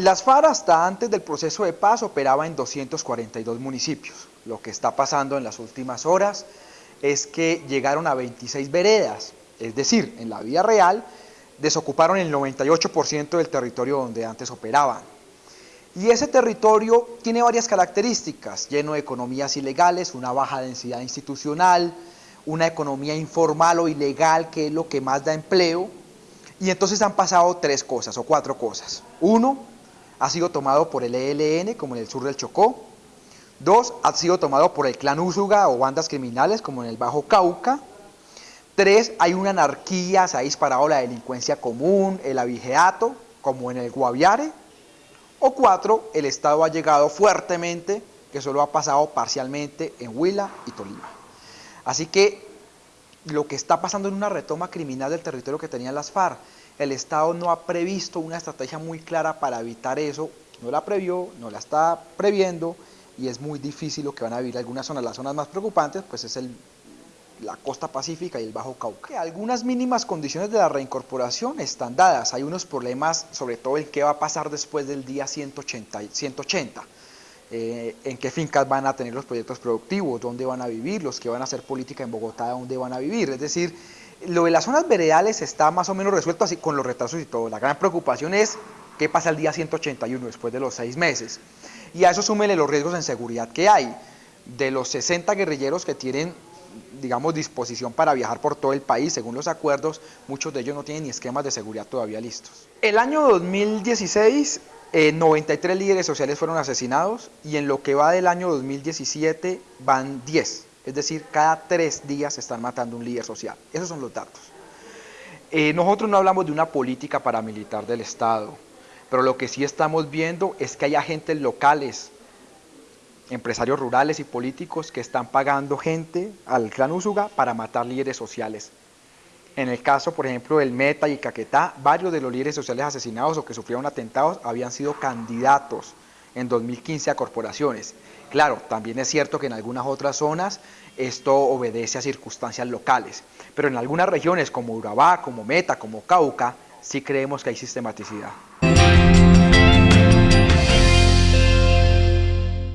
Las FARC hasta antes del proceso de paz operaba en 242 municipios. Lo que está pasando en las últimas horas es que llegaron a 26 veredas, es decir, en la vida real desocuparon el 98% del territorio donde antes operaban. Y ese territorio tiene varias características, lleno de economías ilegales, una baja densidad institucional, una economía informal o ilegal que es lo que más da empleo, y entonces han pasado tres cosas o cuatro cosas. Uno, ha sido tomado por el ELN, como en el sur del Chocó. Dos, ha sido tomado por el clan Úsuga o bandas criminales, como en el Bajo Cauca. Tres, hay una anarquía, se ha disparado la delincuencia común, el abigeato, como en el Guaviare. O cuatro, el Estado ha llegado fuertemente, que solo ha pasado parcialmente en Huila y Tolima. Así que lo que está pasando en una retoma criminal del territorio que tenían las FARC el Estado no ha previsto una estrategia muy clara para evitar eso, no la previó, no la está previendo y es muy difícil lo que van a vivir algunas zonas. Las zonas más preocupantes pues es el, la costa pacífica y el Bajo Cauca. Algunas mínimas condiciones de la reincorporación están dadas, hay unos problemas, sobre todo el qué va a pasar después del día 180, 180 eh, en qué fincas van a tener los proyectos productivos, dónde van a vivir, los que van a hacer política en Bogotá, dónde van a vivir, es decir, lo de las zonas veredales está más o menos resuelto así con los retrasos y todo. La gran preocupación es qué pasa el día 181 después de los seis meses. Y a eso súmele los riesgos en seguridad que hay. De los 60 guerrilleros que tienen, digamos, disposición para viajar por todo el país, según los acuerdos, muchos de ellos no tienen ni esquemas de seguridad todavía listos. El año 2016, 93 líderes sociales fueron asesinados y en lo que va del año 2017 van 10. Es decir, cada tres días se están matando un líder social. Esos son los datos. Eh, nosotros no hablamos de una política paramilitar del Estado, pero lo que sí estamos viendo es que hay agentes locales, empresarios rurales y políticos que están pagando gente al clan Usuga para matar líderes sociales en el caso, por ejemplo, del Meta y Caquetá, varios de los líderes sociales asesinados o que sufrieron atentados habían sido candidatos en 2015 a corporaciones. Claro, también es cierto que en algunas otras zonas esto obedece a circunstancias locales, pero en algunas regiones como Urabá, como Meta, como Cauca, sí creemos que hay sistematicidad.